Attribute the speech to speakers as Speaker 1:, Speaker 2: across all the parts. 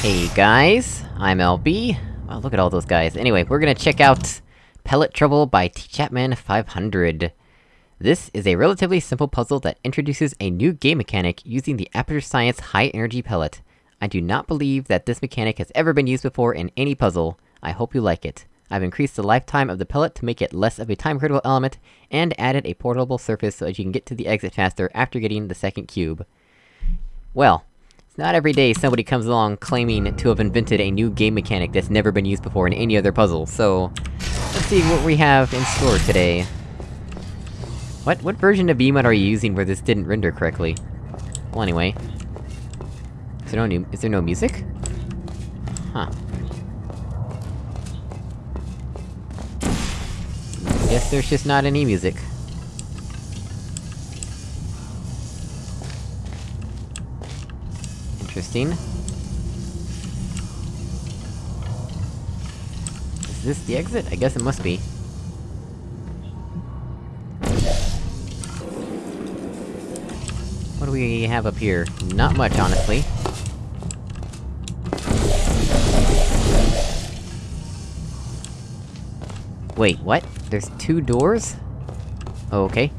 Speaker 1: Hey guys, I'm LB. Wow, look at all those guys. Anyway, we're gonna check out Pellet Trouble by T. Chapman 500. This is a relatively simple puzzle that introduces a new game mechanic using the Aperture Science High Energy Pellet. I do not believe that this mechanic has ever been used before in any puzzle. I hope you like it. I've increased the lifetime of the pellet to make it less of a time-critical element, and added a portable surface so that you can get to the exit faster after getting the second cube. Well, not every day somebody comes along claiming to have invented a new game mechanic that's never been used before in any other puzzle, so... Let's see what we have in store today. What- what version of BEEMod are you using where this didn't render correctly? Well anyway... Is there no new- is there no music? Huh. Guess there's just not any music. Interesting. Is this the exit? I guess it must be. What do we have up here? Not much, honestly. Wait, what? There's two doors? Oh, okay.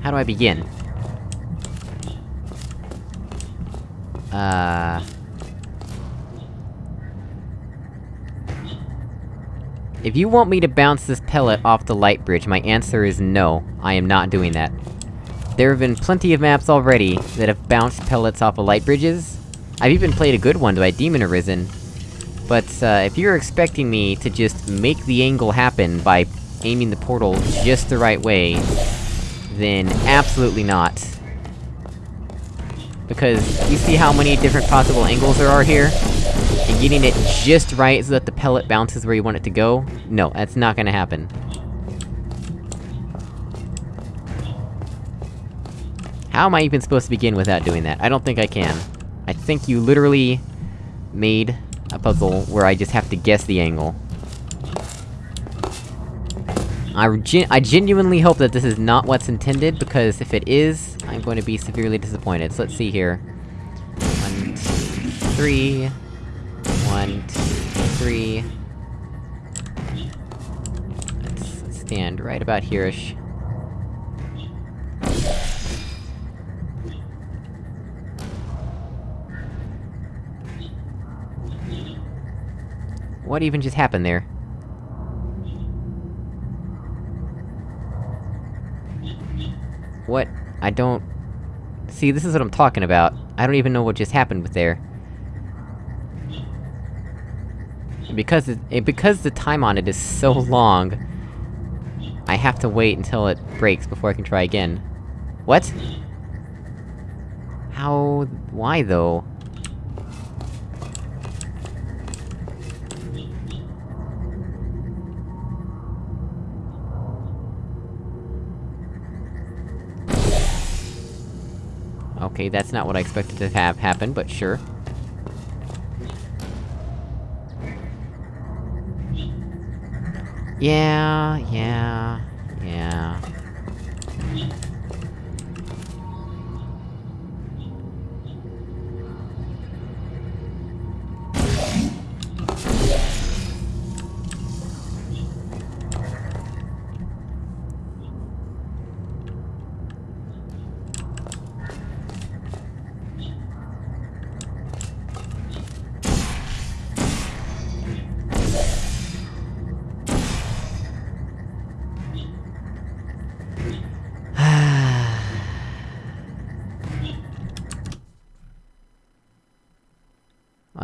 Speaker 1: How do I begin? Uh... If you want me to bounce this pellet off the light bridge, my answer is no, I am not doing that. There have been plenty of maps already that have bounced pellets off of light bridges. I've even played a good one by Demon Arisen. But, uh, if you're expecting me to just make the angle happen by aiming the portal just the right way, then absolutely not. Because, you see how many different possible angles there are here? And getting it just right so that the pellet bounces where you want it to go? No, that's not gonna happen. How am I even supposed to begin without doing that? I don't think I can. I think you literally... made a puzzle where I just have to guess the angle. I, I genuinely hope that this is not what's intended, because if it is, I'm going to be severely disappointed. So let's see here. One, two, three... One, two, three... Let's stand right about here-ish. What even just happened there? What? I don't... See, this is what I'm talking about. I don't even know what just happened with there. Because it, because the time on it is so long... I have to wait until it breaks before I can try again. What? How... why though? Okay, that's not what I expected to have happen, but sure. Yeah, yeah, yeah...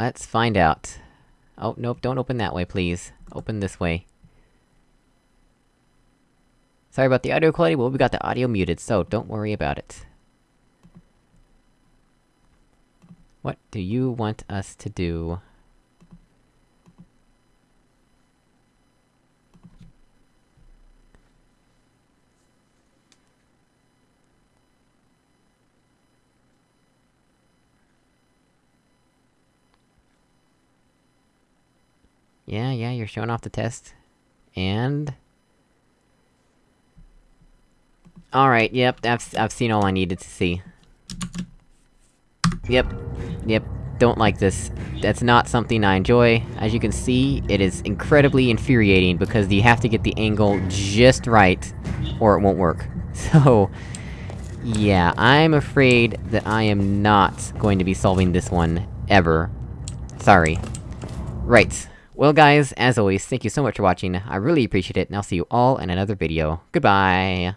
Speaker 1: Let's find out. Oh, nope, don't open that way, please. Open this way. Sorry about the audio quality, well, we got the audio muted, so don't worry about it. What do you want us to do? Yeah, yeah, you're showing off the test. And... Alright, yep, I've, I've seen all I needed to see. Yep. Yep. Don't like this. That's not something I enjoy. As you can see, it is incredibly infuriating, because you have to get the angle just right, or it won't work. So... Yeah, I'm afraid that I am not going to be solving this one, ever. Sorry. Right. Well guys, as always, thank you so much for watching, I really appreciate it, and I'll see you all in another video. Goodbye!